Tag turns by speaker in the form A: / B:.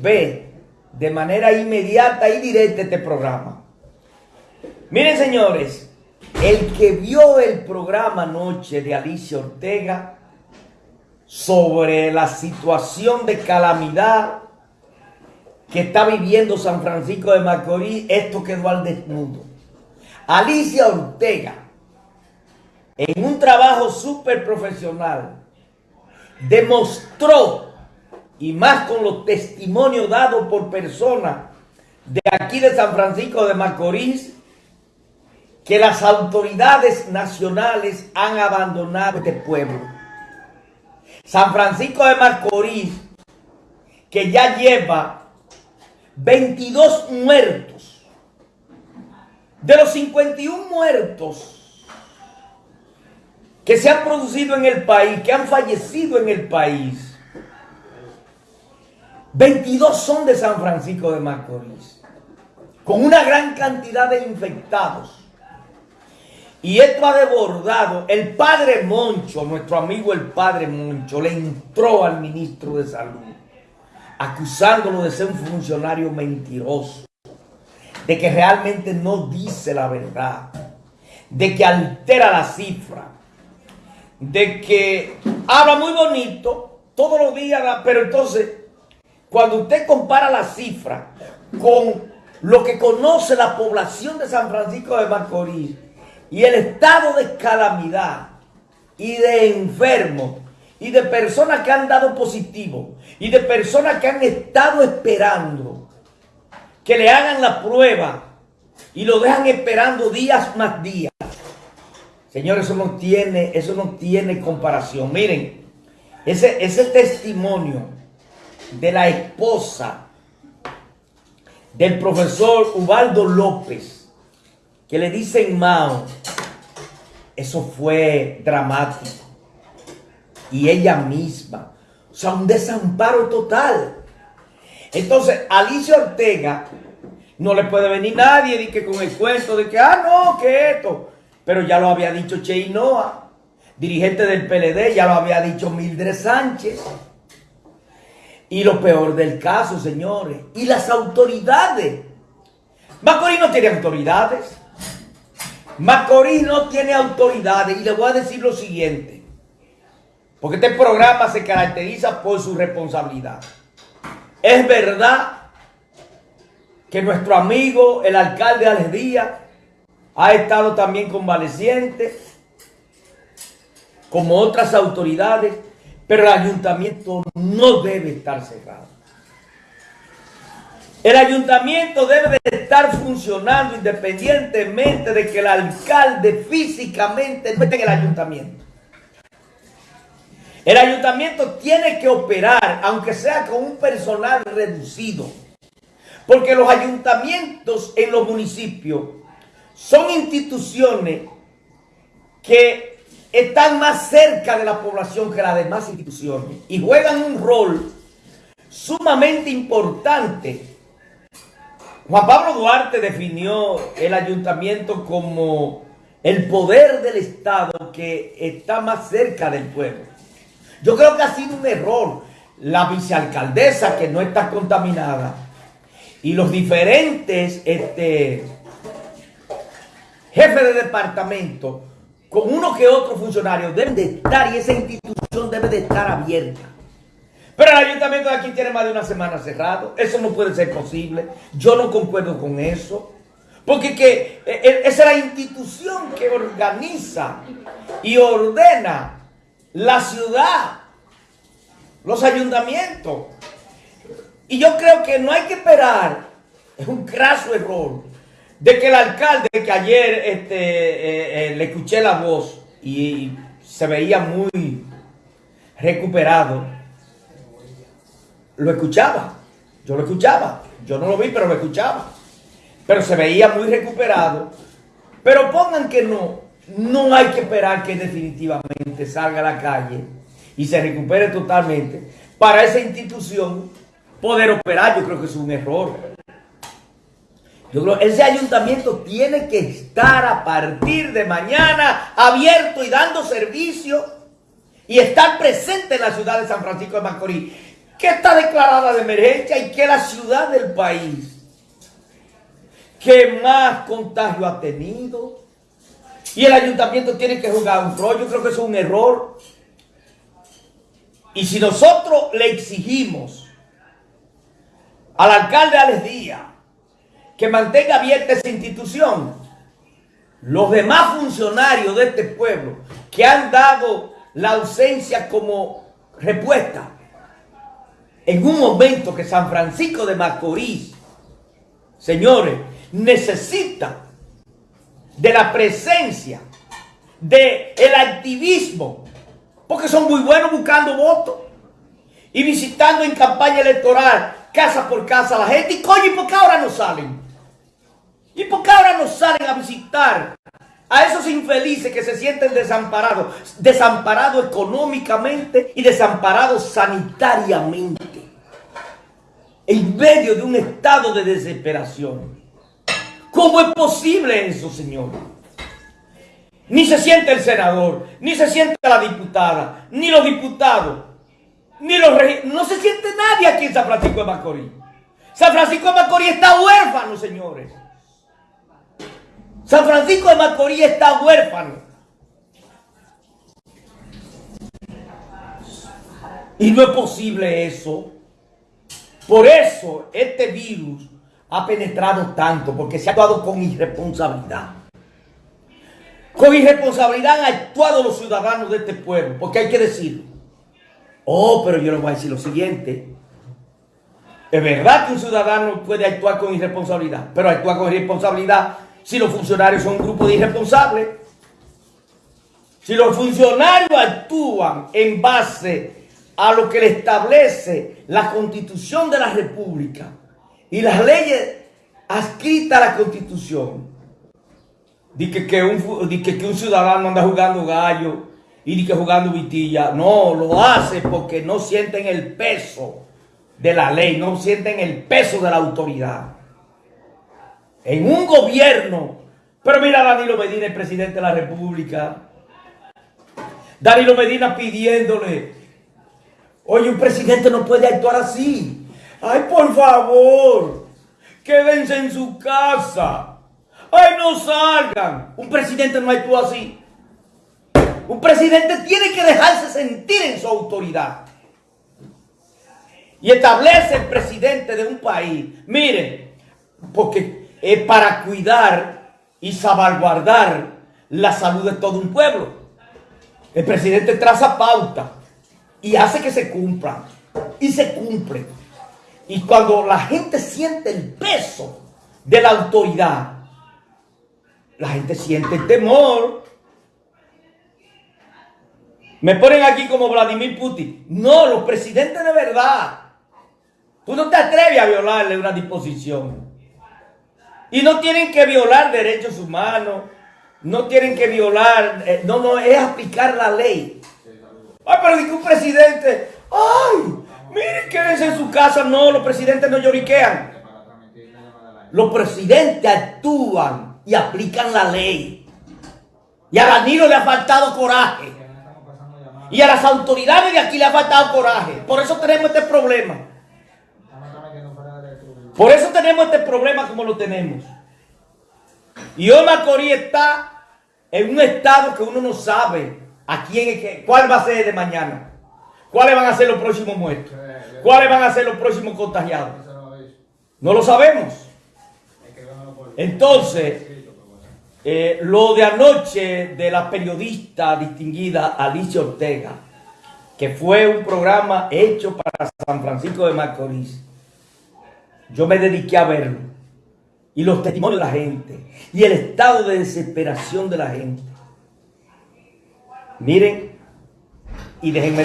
A: ve de manera inmediata y directa este programa. Miren señores, el que vio el programa anoche de Alicia Ortega sobre la situación de calamidad que está viviendo San Francisco de Macorís, esto quedó al desnudo. Alicia Ortega, en un trabajo súper profesional, demostró, y más con los testimonios dados por personas de aquí de San Francisco de Macorís, que las autoridades nacionales han abandonado este pueblo. San Francisco de Macorís, que ya lleva 22 muertos. De los 51 muertos que se han producido en el país, que han fallecido en el país, 22 son de San Francisco de Macorís, con una gran cantidad de infectados. Y esto ha desbordado. El padre Moncho, nuestro amigo el padre Moncho, le entró al ministro de Salud acusándolo de ser un funcionario mentiroso, de que realmente no dice la verdad, de que altera la cifra, de que habla muy bonito todos los días, pero entonces cuando usted compara la cifra con lo que conoce la población de San Francisco de Macorís, y el estado de calamidad y de enfermos y de personas que han dado positivo y de personas que han estado esperando que le hagan la prueba y lo dejan esperando días más días. Señores, eso no tiene, eso no tiene comparación. Miren, ese, ese testimonio de la esposa del profesor Ubaldo López, que le dicen Mao, eso fue dramático. Y ella misma, o sea, un desamparo total. Entonces, Alicia Ortega no le puede venir nadie de que con el cuento de que, ah, no, que esto. Pero ya lo había dicho Cheinoa, dirigente del PLD, ya lo había dicho Mildred Sánchez. Y lo peor del caso, señores, y las autoridades. Macorís no tiene autoridades. Macorís no tiene autoridades y le voy a decir lo siguiente. Porque este programa se caracteriza por su responsabilidad. Es verdad que nuestro amigo, el alcalde Alex Díaz, ha estado también convaleciente, como otras autoridades, pero el ayuntamiento no debe estar cerrado. El ayuntamiento debe de estar funcionando independientemente de que el alcalde físicamente no esté en el ayuntamiento. El ayuntamiento tiene que operar, aunque sea con un personal reducido. Porque los ayuntamientos en los municipios son instituciones que están más cerca de la población que las demás instituciones y juegan un rol sumamente importante Juan Pablo Duarte definió el ayuntamiento como el poder del Estado que está más cerca del pueblo. Yo creo que ha sido un error la vicealcaldesa que no está contaminada y los diferentes este, jefes de departamento con uno que otro funcionario deben de estar y esa institución debe de estar abierta. Pero el ayuntamiento de aquí tiene más de una semana cerrado. Eso no puede ser posible. Yo no concuerdo con eso. Porque que, e, e, es la institución que organiza y ordena la ciudad, los ayuntamientos. Y yo creo que no hay que esperar, es un craso error, de que el alcalde, que ayer este, eh, eh, le escuché la voz y se veía muy recuperado, lo escuchaba. Yo lo escuchaba. Yo no lo vi, pero lo escuchaba. Pero se veía muy recuperado. Pero pongan que no. No hay que esperar que definitivamente salga a la calle y se recupere totalmente para esa institución poder operar. Yo creo que es un error. Yo creo ese ayuntamiento tiene que estar a partir de mañana abierto y dando servicio y estar presente en la ciudad de San Francisco de Macorís que está declarada de emergencia y que la ciudad del país que más contagio ha tenido. Y el ayuntamiento tiene que jugar un rol. Yo creo que eso es un error. Y si nosotros le exigimos al alcalde Alex Díaz que mantenga abierta esa institución, los demás funcionarios de este pueblo que han dado la ausencia como respuesta en un momento que San Francisco de Macorís, señores, necesita de la presencia, de el activismo, porque son muy buenos buscando votos y visitando en campaña electoral casa por casa a la gente. Y coño, ¿y por qué ahora no salen? ¿Y por qué ahora no salen a visitar a esos infelices que se sienten desamparados? Desamparados económicamente y desamparados sanitariamente. En medio de un estado de desesperación. ¿Cómo es posible eso, señor? Ni se siente el senador, ni se siente la diputada, ni los diputados, ni los No se siente nadie aquí en San Francisco de Macorís. San Francisco de Macorís está huérfano, señores. San Francisco de Macorís está huérfano. Y no es posible eso. Por eso este virus ha penetrado tanto, porque se ha actuado con irresponsabilidad. Con irresponsabilidad han actuado los ciudadanos de este pueblo, porque hay que decirlo. Oh, pero yo les voy a decir lo siguiente. Es verdad que un ciudadano puede actuar con irresponsabilidad, pero actuar con irresponsabilidad si los funcionarios son un grupo de irresponsables. Si los funcionarios actúan en base a lo que le establece la constitución de la república y las leyes adscritas a la constitución, Dice que, un, que, un ciudadano anda jugando gallo y que jugando vitilla. No, lo hace porque no sienten el peso de la ley, no sienten el peso de la autoridad. En un gobierno, pero mira Danilo Medina, el presidente de la República. Danilo Medina pidiéndole, oye, un presidente no puede actuar así. Ay, por favor, quédense en su casa. ¡Ay, no salgan! Un presidente no actúa así. Un presidente tiene que dejarse sentir en su autoridad. Y establece el presidente de un país. Miren, porque es para cuidar y salvaguardar la salud de todo un pueblo. El presidente traza pauta y hace que se cumplan. Y se cumple. Y cuando la gente siente el peso de la autoridad, la gente siente temor. Me ponen aquí como Vladimir Putin. No, los presidentes de verdad. Tú no te atreves a violarle una disposición. Y no tienen que violar derechos humanos. No tienen que violar. Eh, no, no, es aplicar la ley. Ay, pero que un presidente. Ay, miren, quédense en su casa. No, los presidentes no lloriquean. Los presidentes actúan y aplican la ley. Y a Danilo le ha faltado coraje. Y a las autoridades de aquí le ha faltado coraje. Por eso tenemos este problema. Por eso tenemos este problema como lo tenemos. Y hoy Macorís está en un estado que uno no sabe a quién cuál va a ser de mañana. ¿Cuáles van a ser los próximos muertos? ¿Cuáles van a ser los próximos contagiados? No lo sabemos. Entonces, eh, lo de anoche de la periodista distinguida Alicia Ortega, que fue un programa hecho para San Francisco de Macorís, yo me dediqué a verlo. Y los testimonios de la gente. Y el estado de desesperación de la gente. Miren, y déjenme